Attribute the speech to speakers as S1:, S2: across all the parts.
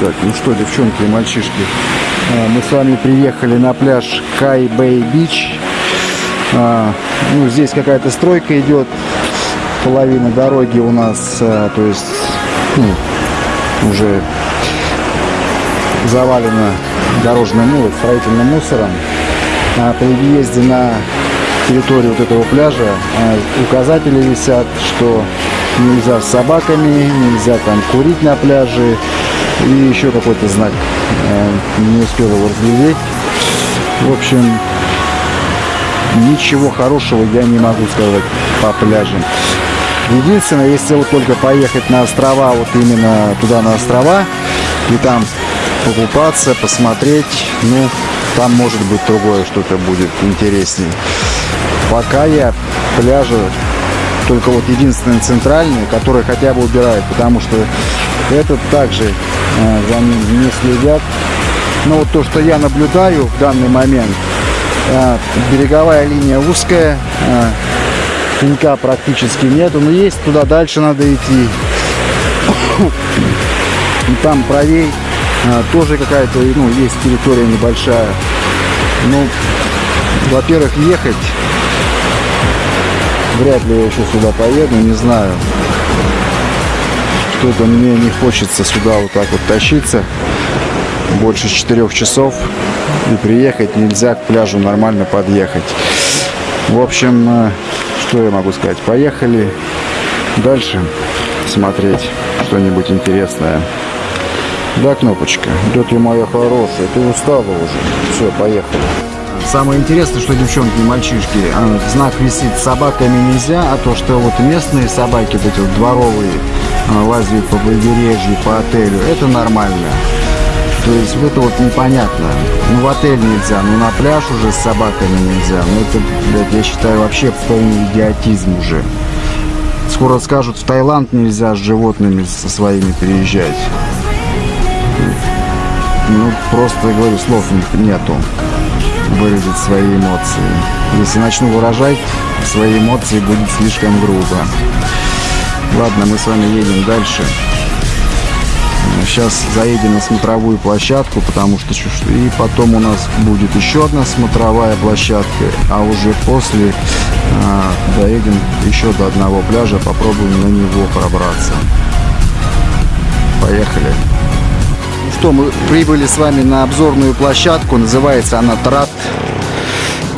S1: Так, ну что, девчонки и мальчишки, а, мы с вами приехали на пляж Кай Бэй Бич. А, ну, здесь какая-то стройка идет, половина дороги у нас, а, то есть, ну, уже завалена дорожным, ну, строительным мусором. При въезде на территорию вот этого пляжа указатели висят, что нельзя с собаками, нельзя там курить на пляже, и еще какой-то знак. Э, не успел его разглядеть. В общем, ничего хорошего я не могу сказать по пляжам. Единственное, если вот только поехать на острова, вот именно туда на острова, и там покупаться, посмотреть, ну, там может быть другое что-то будет интереснее. Пока я пляжи только вот единственный центральный, который хотя бы убирает, потому что этот также за ним не следят. Но вот то, что я наблюдаю в данный момент, э, береговая линия узкая, э, пенька практически нету, но есть туда дальше надо идти. И там правей тоже какая-то, ну, есть территория небольшая. Ну, во-первых, ехать вряд ли я еще сюда поеду, не знаю что-то мне не хочется сюда вот так вот тащиться. Больше четырех часов. И приехать нельзя к пляжу нормально подъехать. В общем э, что я могу сказать? Поехали дальше смотреть что-нибудь интересное. Да кнопочка. Да ты моя хорошая? Ты устала уже. Все поехали. Самое интересное, что девчонки и мальчишки, а, знак висит собаками нельзя, а то, что вот местные собаки, вот эти вот дворовые, лазят по побережью, по отелю, это нормально. То есть это вот непонятно. Ну в отель нельзя, ну на пляж уже с собаками нельзя. Ну это, блядь, я считаю, вообще полный идиотизм уже. Скоро скажут, в Таиланд нельзя с животными со своими приезжать. Ну, просто, я говорю, слов нету выразить свои эмоции. Если начну выражать свои эмоции, будет слишком грубо. Ладно, мы с вами едем дальше. Сейчас заедем на смотровую площадку, потому что и потом у нас будет еще одна смотровая площадка, а уже после а, доедем еще до одного пляжа, попробуем на него пробраться. Поехали. Ну что, мы прибыли с вами на обзорную площадку, называется она Трат.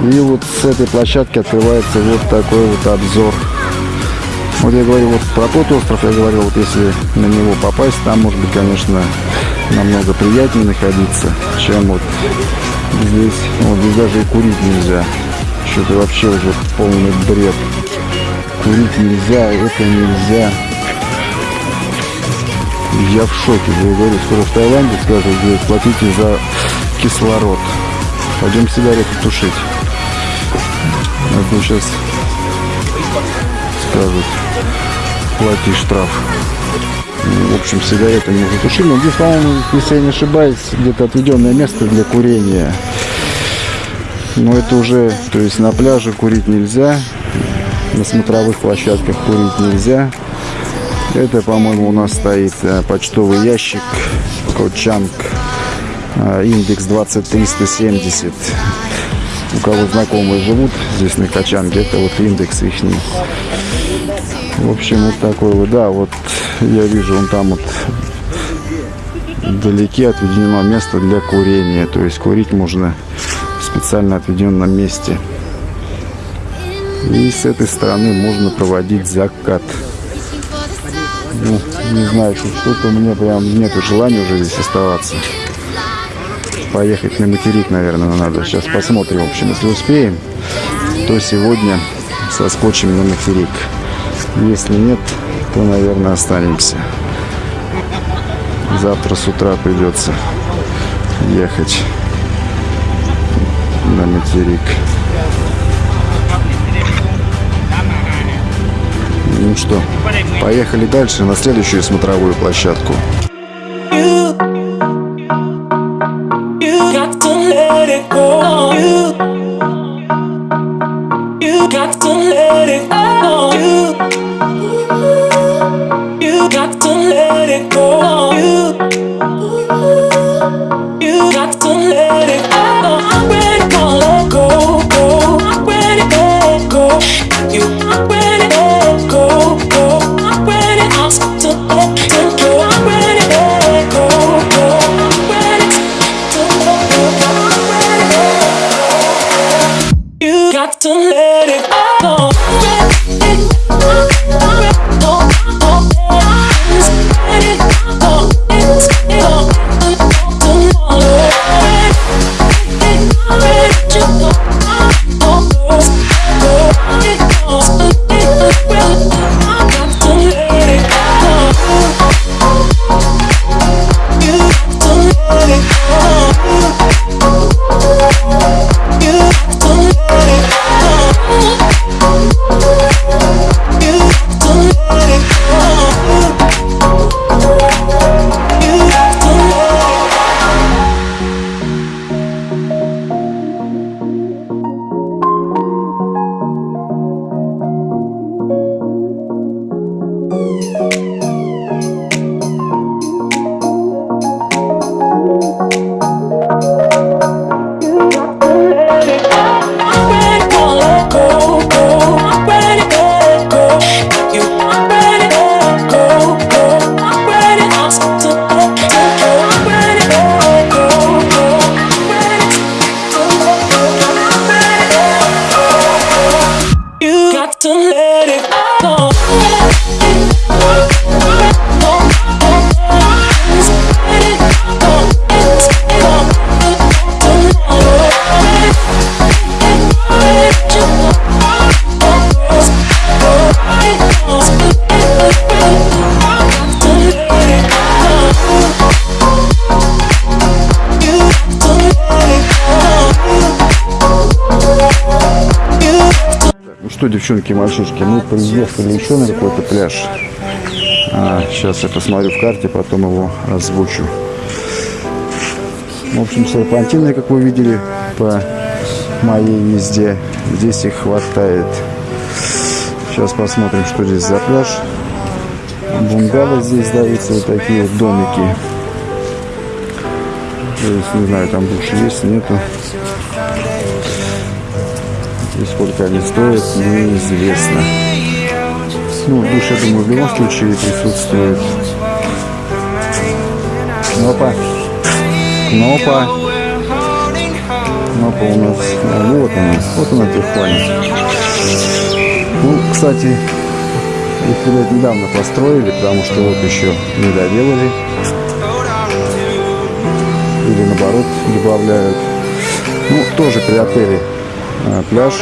S1: И вот с этой площадки открывается вот такой вот обзор вот я говорю вот про тот остров, я говорил, вот если на него попасть, там может быть, конечно, намного приятнее находиться, чем вот здесь. Вот здесь даже и курить нельзя. Что-то вообще уже полный бред. Курить нельзя, это нельзя. Я в шоке, я говорю, скоро в Таиланде скажут, здесь платите за кислород. Пойдем сигареты тушить. А сейчас скажут, плати штраф. В общем, сигареты не затушили. Но здесь, по-моему, если я не ошибаюсь, где-то отведенное место для курения. Но это уже, то есть на пляже курить нельзя, на смотровых площадках курить нельзя. Это, по-моему, у нас стоит э, почтовый ящик Кочанг, э, индекс 20370. У кого знакомые живут здесь на Качанге, это вот индекс их. В общем, вот такой вот, да, вот я вижу, он там вот вдалеке отведено место для курения. То есть курить можно в специально отведенном месте. И с этой стороны можно проводить закат. Ну, не знаю, что-то у меня прям нет желания уже здесь оставаться. Поехать на материк, наверное, надо. Сейчас посмотрим, в общем, если успеем, то сегодня соскочим на материк. Если нет, то, наверное, останемся. Завтра с утра придется ехать на материк. Ну что, поехали дальше на следующую смотровую площадку. let it go. You, you got to let it go. I'm ready to let go, go. I'm ready to go. You, I'm ready to go, go. I'm ready. I'm ready to let go, go. I'm ready You got to что, девчонки и мальчишки, мы приехали еще на какой-то пляж. А, сейчас я посмотрю в карте, потом его озвучу. В общем, серпантины, как вы видели, по моей езде. Здесь их хватает. Сейчас посмотрим, что здесь за пляж. Бунгало здесь даются вот такие домики. То есть, не знаю, там душ есть, нету. И сколько они стоят, неизвестно. Ну, душ, я думаю, в любом случае присутствует. Кнопа. Кнопа. Кнопа у нас. А, вот она. Вот она Тихуане. Ну, кстати, их, недавно построили, потому что вот еще не доделали. Или наоборот добавляют. Ну, тоже при отеле а, пляж.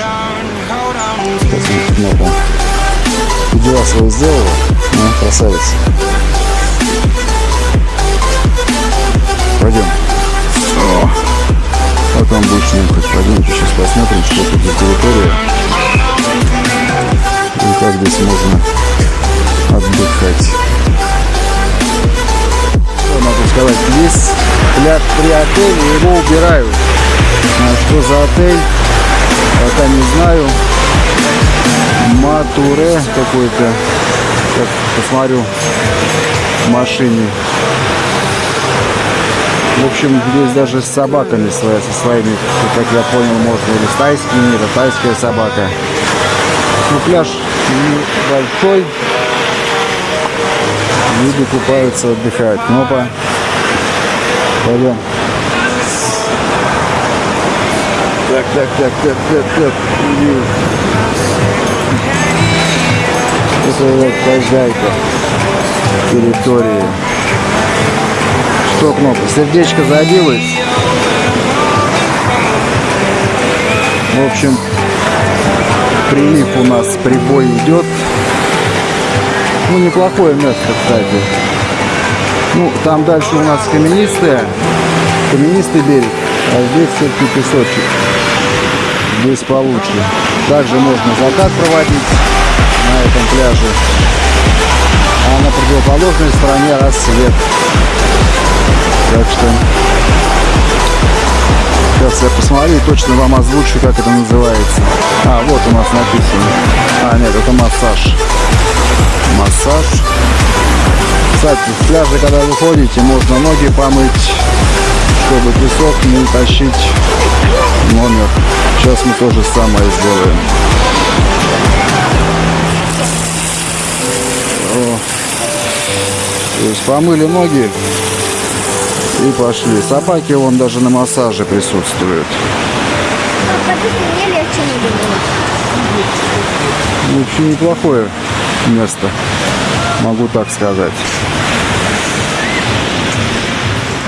S1: Сейчас кнопа. Дела свои сделала. Ну, красавица. Пойдем. О, вот он будет нюхать. Пойдемте сейчас посмотрим, что тут за территория. И как здесь можно отдыхать. Что могу сказать? Здесь пляж при отеле, его убирают. А что за отель, пока не знаю. Матуре какой-то. Как посмотрю в машине. В общем, здесь даже с собаками свои, со своими, как я понял, можно или с тайскими, это тайская собака. Ну, пляж большой. Люди купаются, отдыхают. Ну, опа. Пойдем. Так, так, так, так, так, так. Это вот хозяйка территории. Что кнопка? Сердечко забилось. В общем, прилив у нас прибой идет. Ну, неплохое место, кстати. Ну, там дальше у нас каменистая, каменистый берег, а здесь все-таки песочек. Здесь получше. Также можно закат проводить на этом пляже. А на противоположной стороне рассвет. Так что сейчас я посмотрю и точно вам озвучу, как это называется. А, вот у нас написано. А, нет, это массаж. Массаж. Кстати, с пляжа, когда вы ходите, можно ноги помыть, чтобы песок не тащить номер. Сейчас мы то же самое сделаем. О. То есть помыли ноги и пошли. Собаки вон даже на массаже присутствуют.
S2: Было.
S1: Вообще неплохое место, могу так сказать.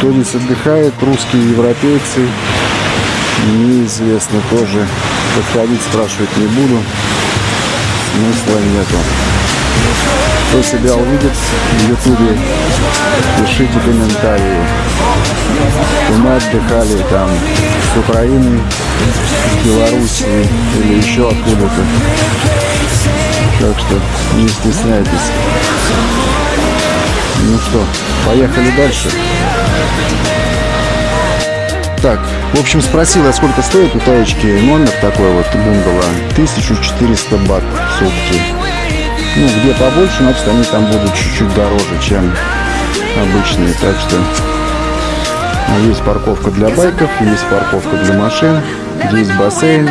S1: Здесь отдыхает, русские, европейцы, неизвестно тоже. Подходить спрашивать не буду, смысла нету. Кто себя увидит в ютубе, пишите комментарии. И мы отдыхали там с Украины, с Белоруссии или еще откуда-то. Так что не стесняйтесь. Ну что, поехали дальше. Так, в общем, спросил я, сколько стоит у таечки номер такой вот бунгало. 1400 бат в сутки. Ну, где побольше, значит, они там будут чуть-чуть дороже, чем обычные. Так что а, есть парковка для байков, есть парковка для машин, есть бассейн.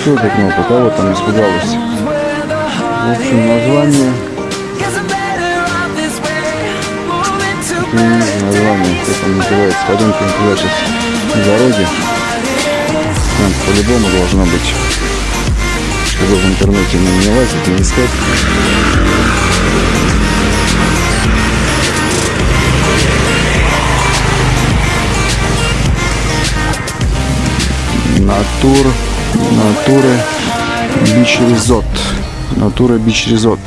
S1: Что это кнопка? Кого там испугалась? В общем, название Пойдемте сейчас на дороге. Там по-любому должно быть. Чтобы в интернете не, не лазить, не искать. Натур, натуры, бич резот. Натура бич резот.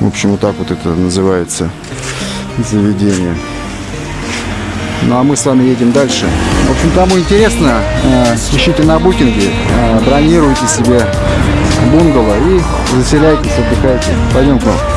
S1: В общем, вот так вот это называется заведение. Ну а мы с вами едем дальше. В общем, кому интересно, э, ищите на букинге, э, бронируйте себе бунгало и заселяйтесь, отдыхайте. Пойдем к вам.